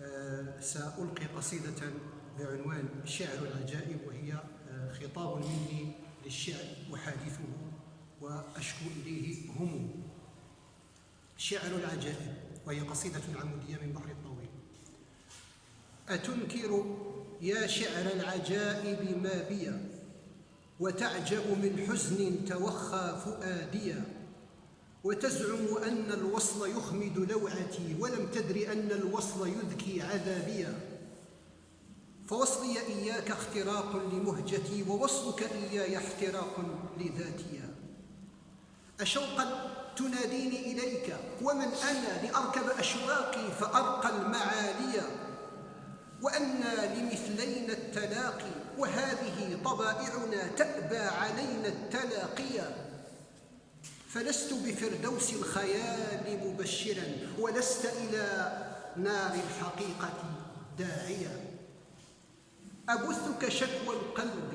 آه، سألقي قصيدة بعنوان شعر العجائب وهي آه، خطاب مني للشعر أحادثه وأشكو إليه هموم شعر العجائب وهي قصيدة عمودية من بحر الطويل. أتنكر يا شعر العجائب ما بي وتعجب من حزن توخى فؤاديا. وتزعم أن الوصل يخمد لوعتي ولم تدر أن الوصل يذكي عذابيا فوصلي إياك اختراق لمهجتي ووصلك إياي احتراق لذاتيا أشوقا تناديني إليك ومن أنا لأركب أشواقي فأرقى المعالي. وأنا لمثلينا التلاقي وهذه طبائعنا تأبى علينا التلاقيا فلست بفردوس الخيال مبشرا ولست إلى نار الحقيقة داعيا. أبثك شكوى القلب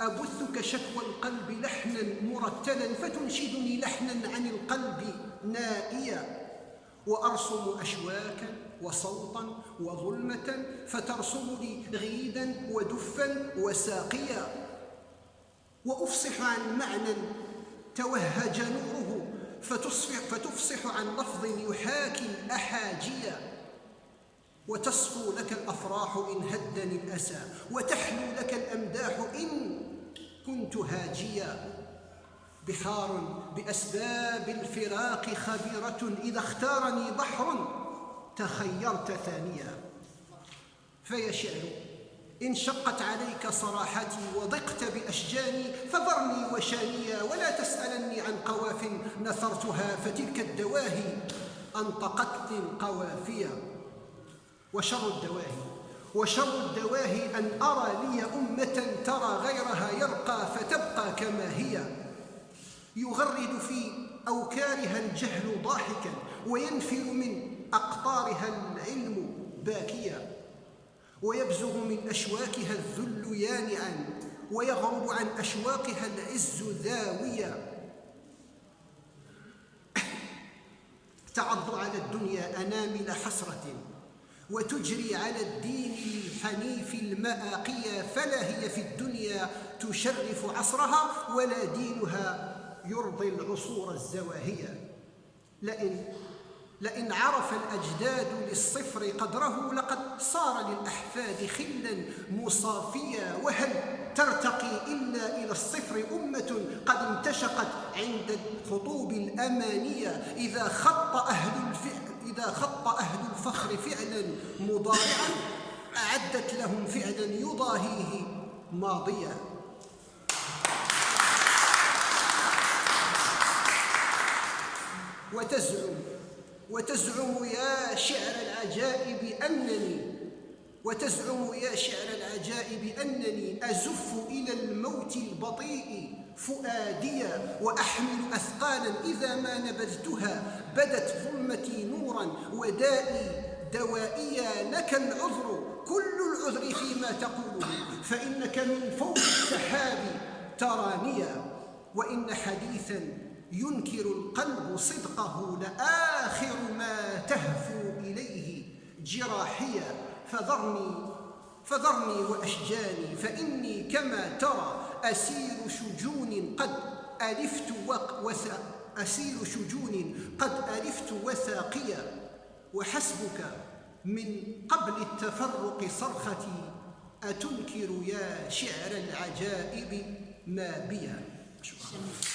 أبثك شكوى القلب لحنا مرتلا فتنشدني لحنا عن القلب نائيا. وأرسم أشواكا وصوتا وظلمة فترسم لي غيدا ودفا وساقيا. وأفصح عن معنى توهج نوره فتصفح, فتفصح عن لفظ يحاكي الأحاجيا وتصفو لك الأفراح إن هدني الأسى وتحلو لك الأمداح إن كنت هاجيا. بحار بأسباب الفراق خبيرة إذا اختارني بحر تخيرت ثانيا. فيا شعر إن شقت عليك صراحتي وضقت بأشجاني فذرني وشانيا ولا تسألني عن قواف نثرتها فتلك الدواهي أنطقتني القوافيا وشر الدواهي وشر الدواهي أن أرى لي أمة ترى غيرها يرقى فتبقى كما هي. يغرد في أوكارها الجهل ضاحكا وينفر من أقطارها العلم باكيا. ويبزغ من أشواكها الذل يانعا ويغرب عن أشواقها العز ذاويا. تعض على الدنيا أنامل حسرة وتجري على الدين الحنيف المآقية فلا هي في الدنيا تشرف عصرها ولا دينها يرضي العصور الزواهية. لئن لئن عرف الأجداد للصفر قدره لقد صار للأحفاد خلا مصافيا وهل ترتقي إلا إلى الصفر أمة قد انتشقت عند الخطوب الأمانية؟ إذا خط أهل الفعل إذا خط أهل الفخر فعلا مضارعا أعدت لهم فعلا يضاهيه ماضيا. وتزعم وتزعم يا شعر العجائب أنني وتزعم يا شعر العجائب أنني أزف إلى الموت البطيء فؤاديا وأحمل أثقالا إذا ما نبذتها بدت ظلمتي نورا ودائي دوائيا لك العذر كل العذر فيما تقوله فإنك من فوق السحاب ترانيا. وإن حديثا ينكر القلب صدقه لآخر ما تهفو إليه جراحيا فذرني فذرني وأشجاني فإني كما ترى أسير شجون قد ألفت وثا أسير شجون قد ألفت وثاقيا وحسبك من قبل التفرق صرختي أتنكر يا شعر العجائب ما بيا 是饱